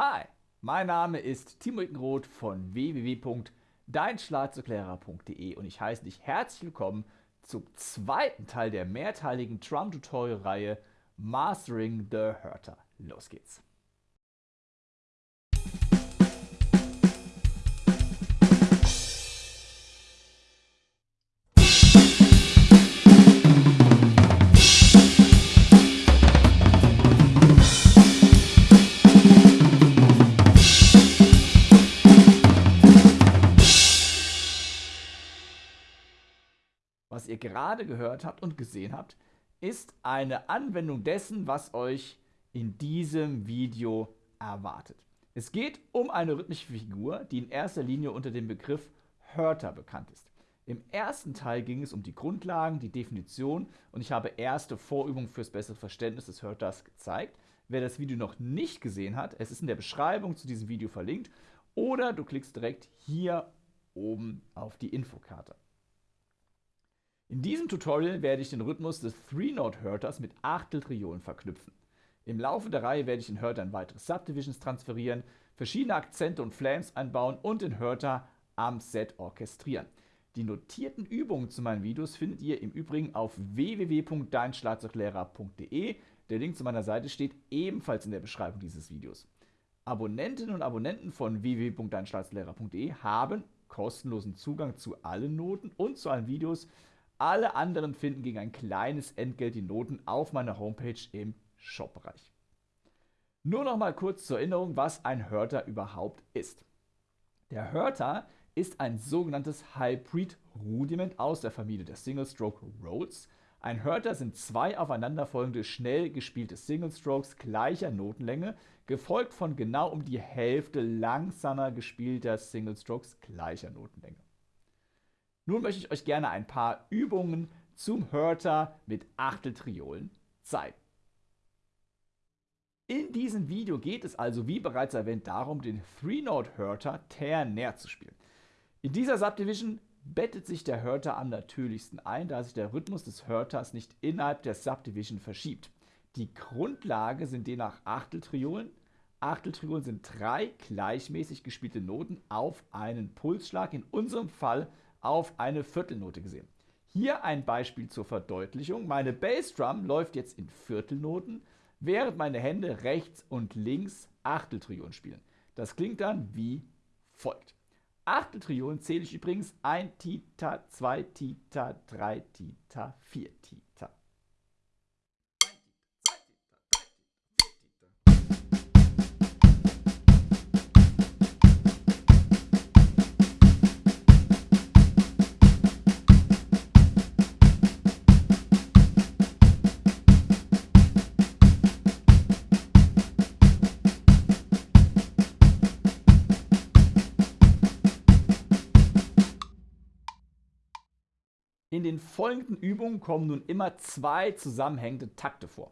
Hi, mein Name ist Timo Ickenroth von www.deinschlagzeuglehrer.de und ich heiße dich herzlich willkommen zum zweiten Teil der mehrteiligen Drum-Tutorial-Reihe Mastering the Hurter. Los geht's! Was ihr gerade gehört habt und gesehen habt, ist eine Anwendung dessen, was euch in diesem Video erwartet. Es geht um eine rhythmische Figur, die in erster Linie unter dem Begriff Hörter bekannt ist. Im ersten Teil ging es um die Grundlagen, die Definition und ich habe erste Vorübungen fürs bessere Verständnis des Hörters gezeigt. Wer das Video noch nicht gesehen hat, es ist in der Beschreibung zu diesem Video verlinkt oder du klickst direkt hier oben auf die Infokarte. In diesem Tutorial werde ich den Rhythmus des Three-Note-Hörters mit Achteltriolen verknüpfen. Im Laufe der Reihe werde ich den Hörter in weitere Subdivisions transferieren, verschiedene Akzente und Flams einbauen und den Hörter am Set orchestrieren. Die notierten Übungen zu meinen Videos findet ihr im Übrigen auf www.deinschlagzeuglehrer.de. Der Link zu meiner Seite steht ebenfalls in der Beschreibung dieses Videos. Abonnentinnen und Abonnenten von www.deinschlagzeuglehrer.de haben kostenlosen Zugang zu allen Noten und zu allen Videos, alle anderen finden gegen ein kleines Entgelt die Noten auf meiner Homepage im Shop-Bereich. Nur noch mal kurz zur Erinnerung, was ein Hörter überhaupt ist. Der Hörter ist ein sogenanntes Hybrid-Rudiment aus der Familie der Single-Stroke Rolls. Ein Hörter sind zwei aufeinanderfolgende schnell gespielte Single-Strokes gleicher Notenlänge, gefolgt von genau um die Hälfte langsamer gespielter Single-Strokes gleicher Notenlänge. Nun möchte ich euch gerne ein paar Übungen zum Hörter mit Achteltriolen zeigen. In diesem Video geht es also, wie bereits erwähnt, darum, den Three-Note-Hörter ternär zu spielen. In dieser Subdivision bettet sich der Hörter am natürlichsten ein, da sich der Rhythmus des Hörters nicht innerhalb der Subdivision verschiebt. Die Grundlage sind demnach Achteltriolen. Achteltriolen sind drei gleichmäßig gespielte Noten auf einen Pulsschlag, in unserem Fall auf eine Viertelnote gesehen. Hier ein Beispiel zur Verdeutlichung. Meine Bassdrum läuft jetzt in Viertelnoten, während meine Hände rechts und links Achteltriolen spielen. Das klingt dann wie folgt. Achteltriolen zähle ich übrigens 1 Tita, 2 Tita, 3 Tita, 4 Tita. In den folgenden Übungen kommen nun immer zwei zusammenhängende Takte vor.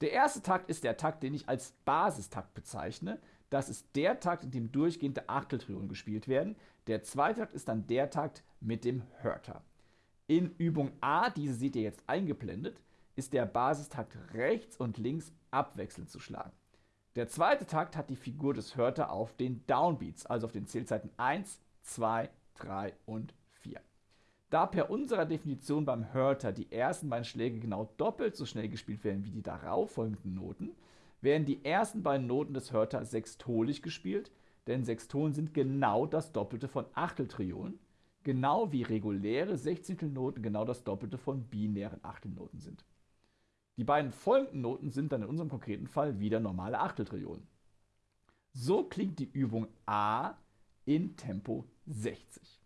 Der erste Takt ist der Takt, den ich als Basistakt bezeichne. Das ist der Takt, in dem durchgehende Achteltriolen gespielt werden. Der zweite Takt ist dann der Takt mit dem Hörter. In Übung A, diese seht ihr jetzt eingeblendet, ist der Basistakt rechts und links abwechselnd zu schlagen. Der zweite Takt hat die Figur des Hörter auf den Downbeats, also auf den Zählzeiten 1, 2, 3 und 4. Da per unserer Definition beim Hörter die ersten beiden Schläge genau doppelt so schnell gespielt werden wie die darauf folgenden Noten, werden die ersten beiden Noten des Hörter sextolig gespielt, denn Sextolen sind genau das Doppelte von Achteltriolen, genau wie reguläre Sechzehntelnoten genau das Doppelte von binären Achtelnoten sind. Die beiden folgenden Noten sind dann in unserem konkreten Fall wieder normale Achteltriolen. So klingt die Übung A in Tempo 60.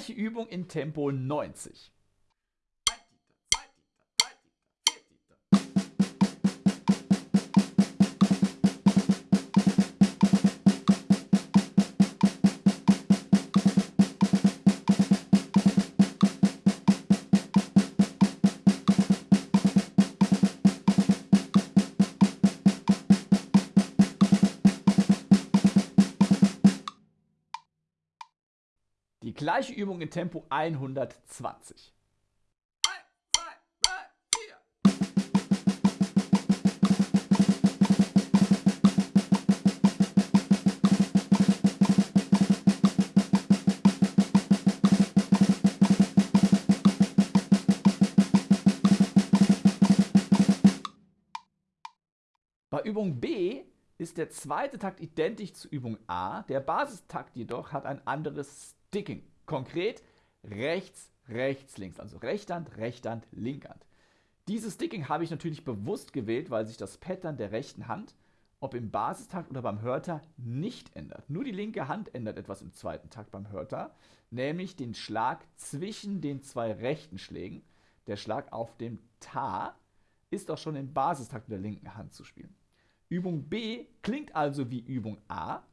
gleiche Übung in Tempo 90. gleiche Übung in Tempo 120. Bei Übung B ist der zweite Takt identisch zu Übung A, der Basistakt jedoch hat ein anderes Sticking. Konkret rechts, rechts, links, also Rechthand, Rechthand, Linkhand. Dieses Sticking habe ich natürlich bewusst gewählt, weil sich das Pattern der rechten Hand, ob im Basistakt oder beim Hörter, nicht ändert. Nur die linke Hand ändert etwas im zweiten Takt beim Hörter, nämlich den Schlag zwischen den zwei rechten Schlägen. Der Schlag auf dem Ta ist auch schon im Basistakt mit der linken Hand zu spielen. Übung B klingt also wie Übung A,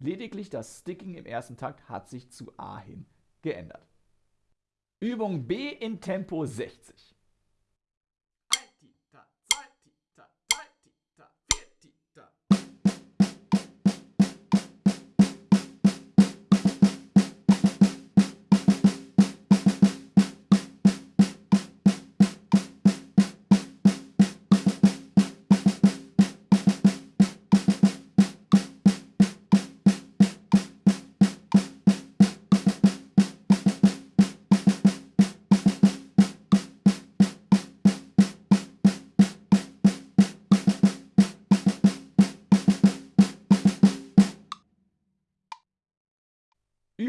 lediglich das Sticking im ersten Takt hat sich zu A hin geändert. Übung B in Tempo 60.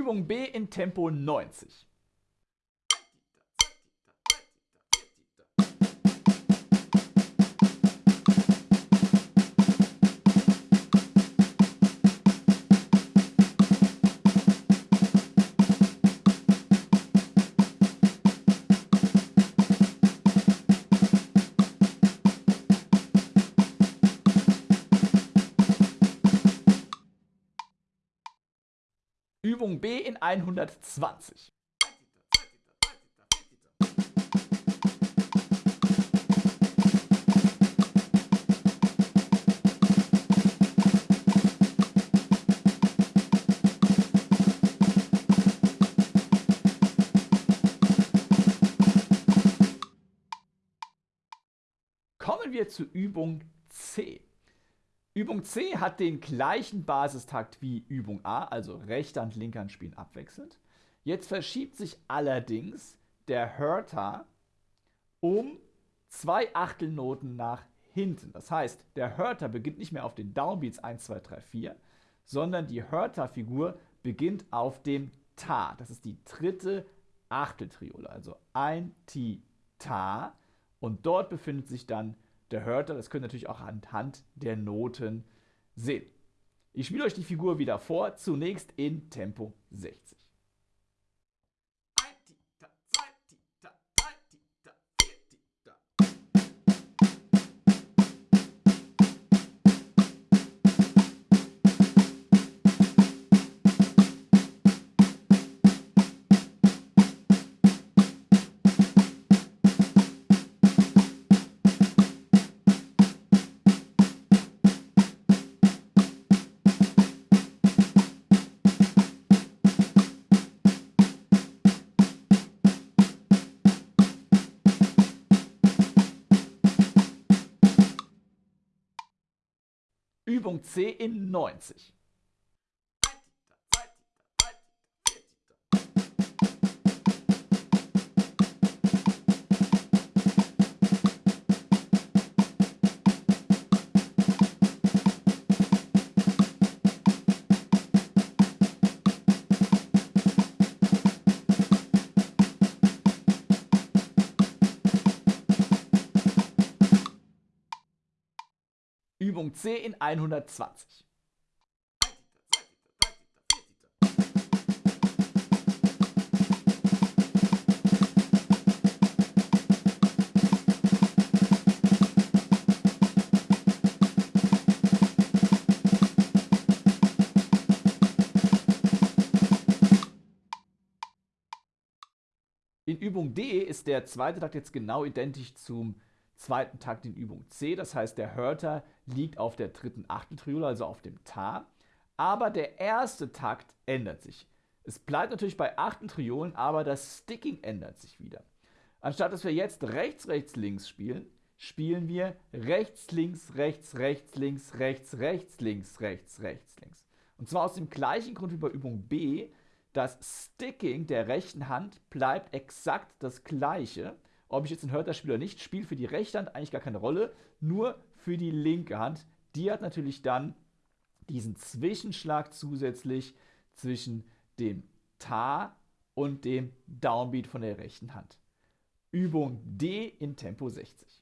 Übung B in Tempo 90. Übung B in 120. Kommen wir zu Übung C. Übung C hat den gleichen Basistakt wie Übung A, also rechter und linker Hand spielen abwechselnd. Jetzt verschiebt sich allerdings der Hörter um zwei Achtelnoten nach hinten. Das heißt, der Hörter beginnt nicht mehr auf den Downbeats 1, 2, 3, 4, sondern die Hörterfigur beginnt auf dem Ta. Das ist die dritte Achteltriole, also ein Ti, Ta. Und dort befindet sich dann der Hörter. Das könnt ihr natürlich auch anhand der Noten sehen. Ich spiele euch die Figur wieder vor, zunächst in Tempo 60. Übung C in 90. Vitamin C in 120. In Übung D ist der zweite Takt jetzt genau identisch zum zweiten Takt in Übung C. Das heißt, der Hörter liegt auf der dritten Achteltriole, also auf dem Ta. Aber der erste Takt ändert sich. Es bleibt natürlich bei Achteltriolen, aber das Sticking ändert sich wieder. Anstatt dass wir jetzt rechts, rechts, links spielen, spielen wir rechts, links, rechts, rechts, links, rechts, rechts, links, rechts, rechts, links. Und zwar aus dem gleichen Grund wie bei Übung B. Das Sticking der rechten Hand bleibt exakt das gleiche. Ob ich jetzt ein Hörter spiele oder nicht, spielt für die rechte Hand eigentlich gar keine Rolle, nur für die linke Hand. Die hat natürlich dann diesen Zwischenschlag zusätzlich zwischen dem Ta und dem Downbeat von der rechten Hand. Übung D in Tempo 60.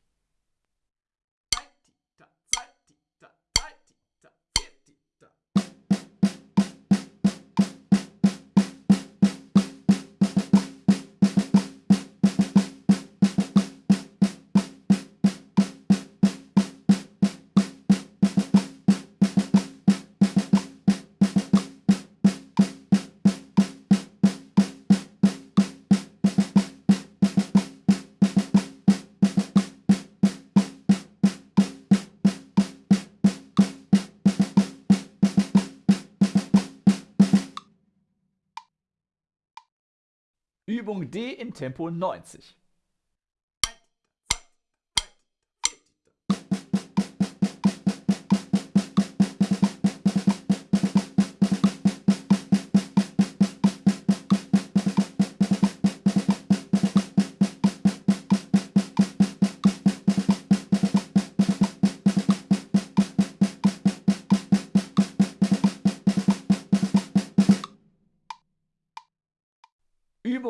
Übung D in Tempo 90.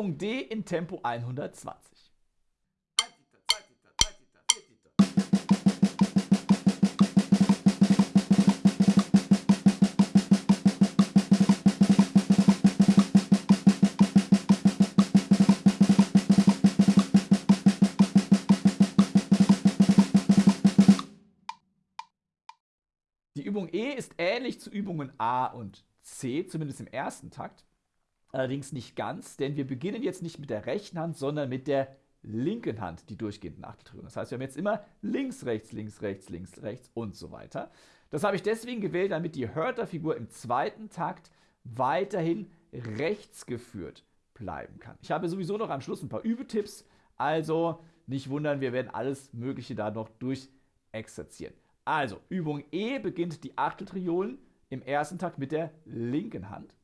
Übung D in Tempo 120. Die Übung E ist ähnlich zu Übungen A und C, zumindest im ersten Takt. Allerdings nicht ganz, denn wir beginnen jetzt nicht mit der rechten Hand, sondern mit der linken Hand die durchgehenden Achteltriolen. Das heißt, wir haben jetzt immer links, rechts, links, rechts, links, rechts und so weiter. Das habe ich deswegen gewählt, damit die Hörterfigur im zweiten Takt weiterhin rechts geführt bleiben kann. Ich habe sowieso noch am Schluss ein paar Übetipps, also nicht wundern, wir werden alles Mögliche da noch durchexerzieren. Also, Übung E beginnt die Achteltriolen im ersten Takt mit der linken Hand.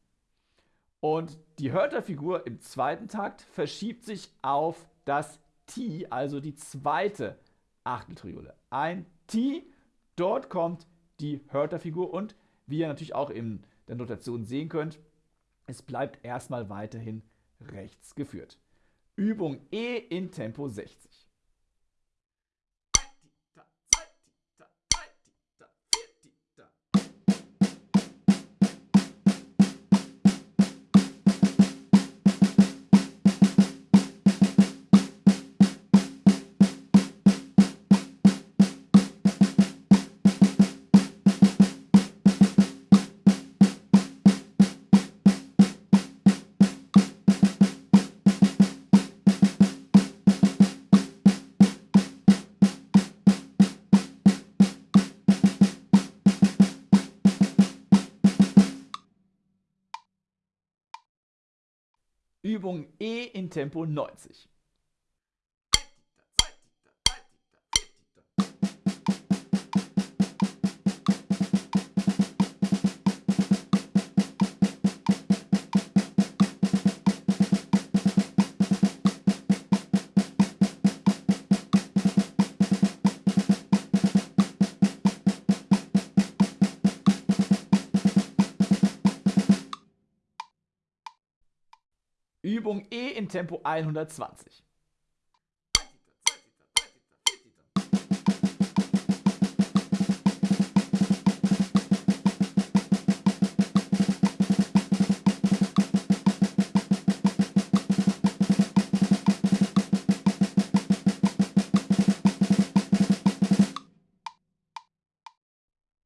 Und die Hörterfigur im zweiten Takt verschiebt sich auf das T, also die zweite Achteltriole. Ein T, dort kommt die Hörterfigur und wie ihr natürlich auch in der Notation sehen könnt, es bleibt erstmal weiterhin rechts geführt. Übung E in Tempo 60. Übung E in Tempo 90. Übung E in Tempo 120.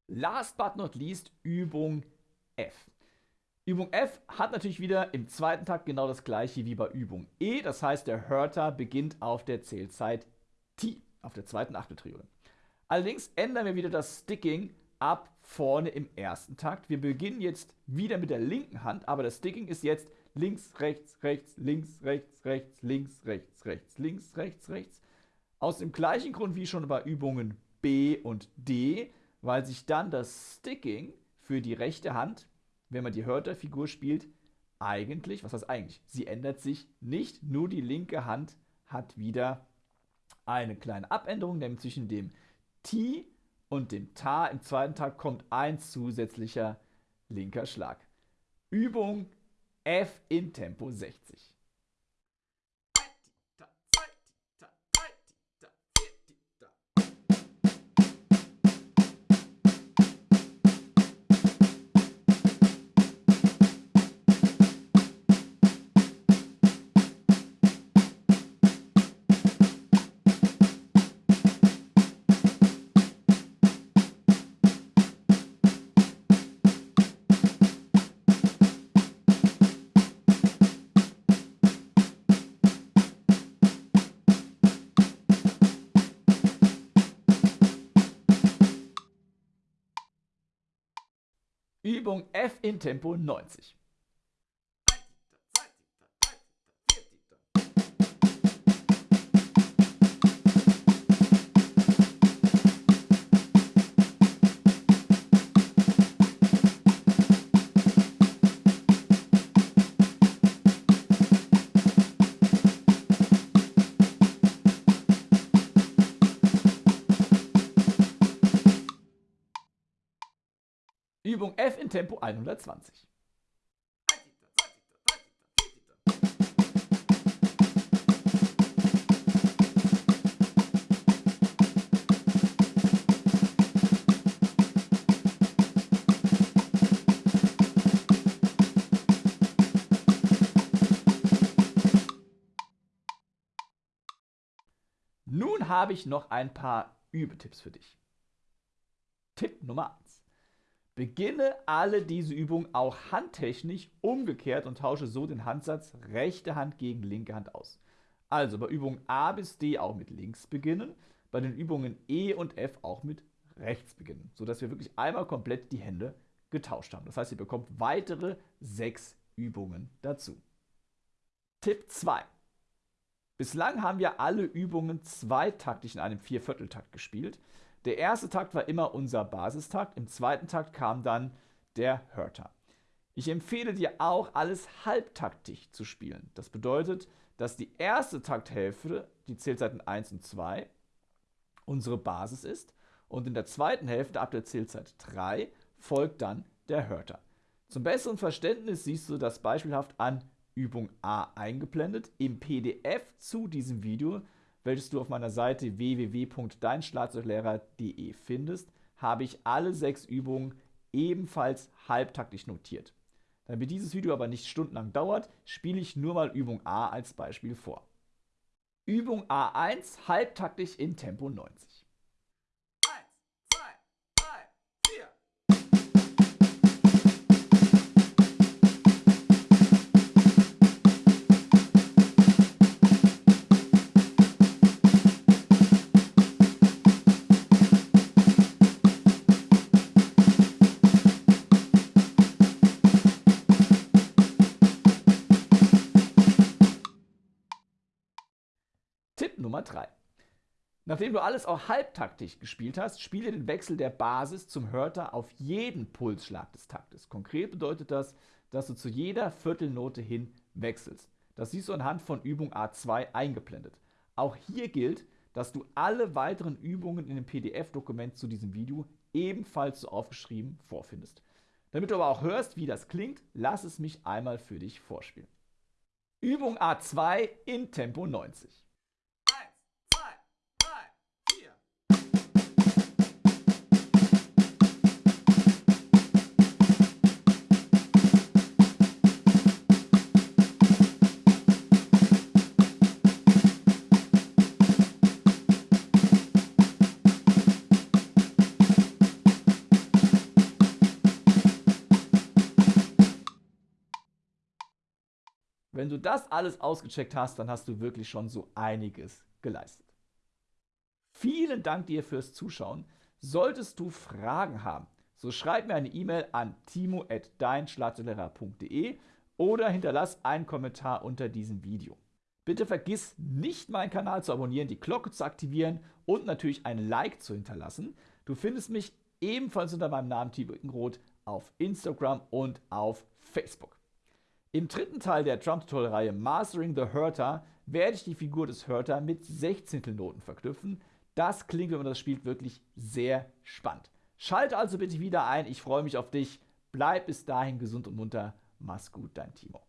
Last but not least Übung F. Übung F hat natürlich wieder im zweiten Takt genau das gleiche wie bei Übung E. Das heißt, der Hörter beginnt auf der Zählzeit T, auf der zweiten Achteltriode. Allerdings ändern wir wieder das Sticking ab vorne im ersten Takt. Wir beginnen jetzt wieder mit der linken Hand, aber das Sticking ist jetzt links, rechts, rechts, links, rechts, rechts, links, rechts, rechts, links, rechts, rechts. Aus dem gleichen Grund wie schon bei Übungen B und D, weil sich dann das Sticking für die rechte Hand wenn man die Hörterfigur spielt, eigentlich, was heißt eigentlich? Sie ändert sich nicht, nur die linke Hand hat wieder eine kleine Abänderung, nämlich zwischen dem Ti und dem Ta im zweiten Tag kommt ein zusätzlicher linker Schlag. Übung F in Tempo 60. Übung F in Tempo 90. Tempo 120. Nun habe ich noch ein paar Übetipps für dich. Tipp Nummer 1. Beginne alle diese Übungen auch handtechnisch umgekehrt und tausche so den Handsatz rechte Hand gegen linke Hand aus. Also bei Übungen A bis D auch mit links beginnen, bei den Übungen E und F auch mit rechts beginnen, sodass wir wirklich einmal komplett die Hände getauscht haben. Das heißt, ihr bekommt weitere sechs Übungen dazu. Tipp 2. Bislang haben wir alle Übungen zweitaktig in einem Viervierteltakt gespielt. Der erste Takt war immer unser Basistakt, im zweiten Takt kam dann der Hörter. Ich empfehle dir auch, alles halbtaktig zu spielen. Das bedeutet, dass die erste Takthälfte, die Zählzeiten 1 und 2, unsere Basis ist und in der zweiten Hälfte ab der Zählzeit 3 folgt dann der Hörter. Zum besseren Verständnis siehst du das beispielhaft an Übung A eingeblendet. Im PDF zu diesem Video welches du auf meiner Seite www.deinschlagzeuglehrer.de findest, habe ich alle sechs Übungen ebenfalls halbtaktisch notiert. Damit dieses Video aber nicht stundenlang dauert, spiele ich nur mal Übung A als Beispiel vor. Übung A1 halbtaktisch in Tempo 90. Nummer 3. Nachdem du alles auch halbtaktisch gespielt hast, spiele den Wechsel der Basis zum Hörter auf jeden Pulsschlag des Taktes. Konkret bedeutet das, dass du zu jeder Viertelnote hin wechselst. Das siehst du anhand von Übung A2 eingeblendet. Auch hier gilt, dass du alle weiteren Übungen in dem PDF-Dokument zu diesem Video ebenfalls so aufgeschrieben vorfindest. Damit du aber auch hörst, wie das klingt, lass es mich einmal für dich vorspielen. Übung A2 in Tempo 90. das alles ausgecheckt hast, dann hast du wirklich schon so einiges geleistet. Vielen Dank dir fürs Zuschauen. Solltest du Fragen haben, so schreib mir eine E-Mail an timo.deinschlagzeuglehrer.de oder hinterlass einen Kommentar unter diesem Video. Bitte vergiss nicht, meinen Kanal zu abonnieren, die Glocke zu aktivieren und natürlich ein Like zu hinterlassen. Du findest mich ebenfalls unter meinem Namen Timo Ickenroth auf Instagram und auf Facebook. Im dritten Teil der Drum-Tutorial-Reihe Mastering the Hurter werde ich die Figur des Hurter mit Sechzehntelnoten verknüpfen. Das klingt, wenn man das spielt, wirklich sehr spannend. Schalte also bitte wieder ein, ich freue mich auf dich. Bleib bis dahin gesund und munter. Mach's gut, dein Timo.